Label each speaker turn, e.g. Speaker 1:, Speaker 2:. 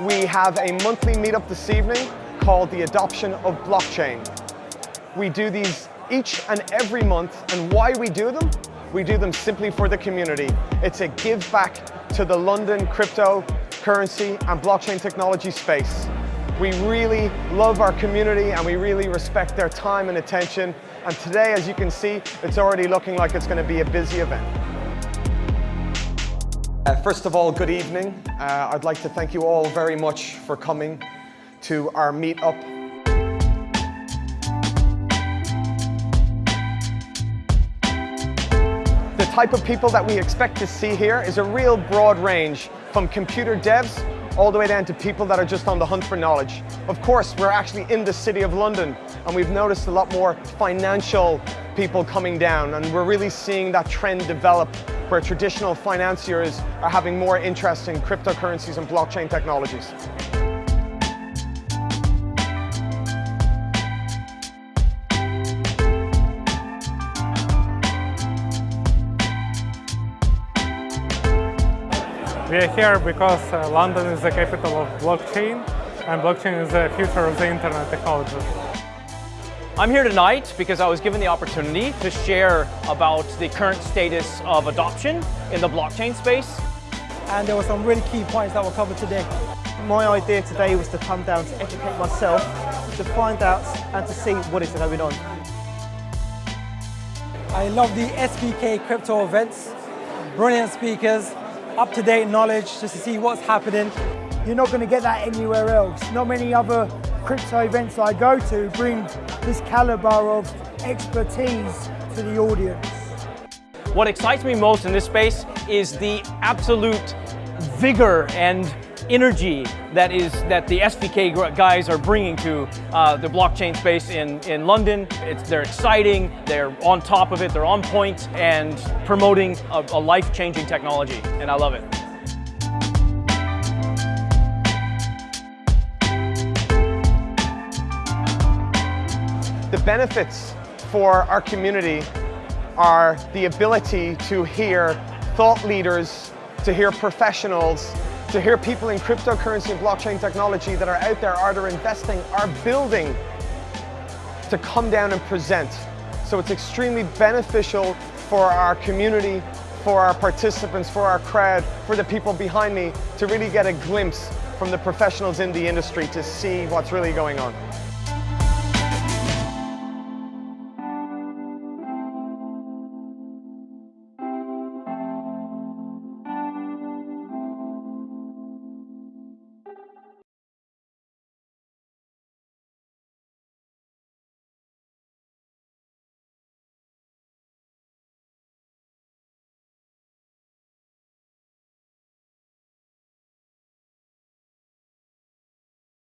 Speaker 1: We have a monthly meetup this evening called the Adoption of Blockchain. We do these each and every month, and why we do them? We do them simply for the community. It's a give back to the London cryptocurrency and blockchain technology space. We really love our community and we really respect their time and attention. And today, as you can see, it's already looking like it's going to be a busy event. Uh, first of all, good evening. Uh, I'd like to thank you all very much for coming to our meetup The type of people that we expect to see here is a real broad range from computer devs all the way down to people that are just on the hunt for knowledge. Of course, we're actually in the City of London and we've noticed a lot more financial people coming down and we're really seeing that trend develop where traditional financiers are having more interest in cryptocurrencies and blockchain technologies.
Speaker 2: We are here because uh, London is the capital of blockchain and blockchain is the future of the internet technology.
Speaker 3: I'm here tonight because I was given the opportunity to share about the current status of adoption in the blockchain space.
Speaker 4: And there were some really key points that were covered today. My idea today was to come down to educate myself, to find out and to see what is going on.
Speaker 5: I love the SVK crypto events, brilliant speakers, up-to-date knowledge just to see what's happening.
Speaker 6: You're not going to get that anywhere else. Not many other crypto events I go to bring this caliber of expertise to the audience.
Speaker 3: What excites me most in this space is the absolute vigor and energy that is that the SVK guys are bringing to uh, the blockchain space in, in London. It's, they're exciting, they're on top of it, they're on point and promoting a, a life-changing technology, and I love it.
Speaker 1: The benefits for our community are the ability to hear thought leaders, to hear professionals, to hear people in cryptocurrency and blockchain technology that are out there either investing or building to come down and present. So it's extremely beneficial for our community, for our participants, for our crowd, for the people behind me to really get a glimpse from the professionals in the industry to see what's really going on.